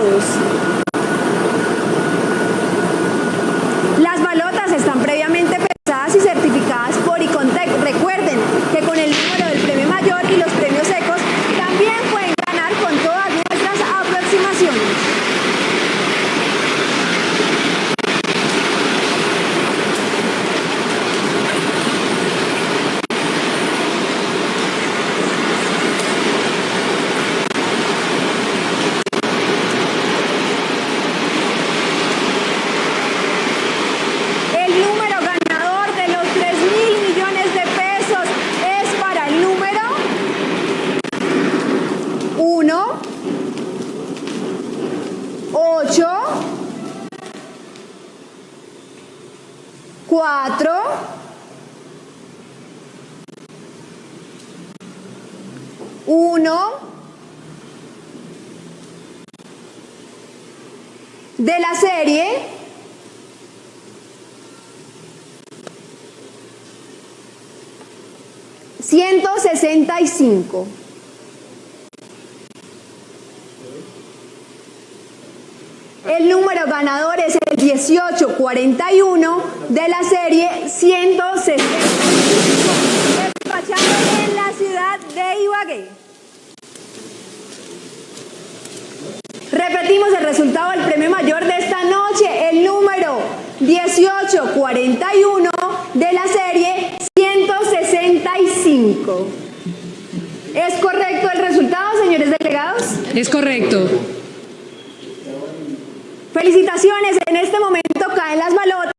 close. 8, 4, 1, de la serie ciento sesenta y cinco. El número ganador es el 1841 de la serie 165. Despachado en la ciudad de Ibagué. Repetimos el resultado del premio mayor de esta noche, el número 1841 de la serie 165. ¿Es correcto el resultado, señores delegados? Es correcto. Felicitaciones, en este momento caen las balotas.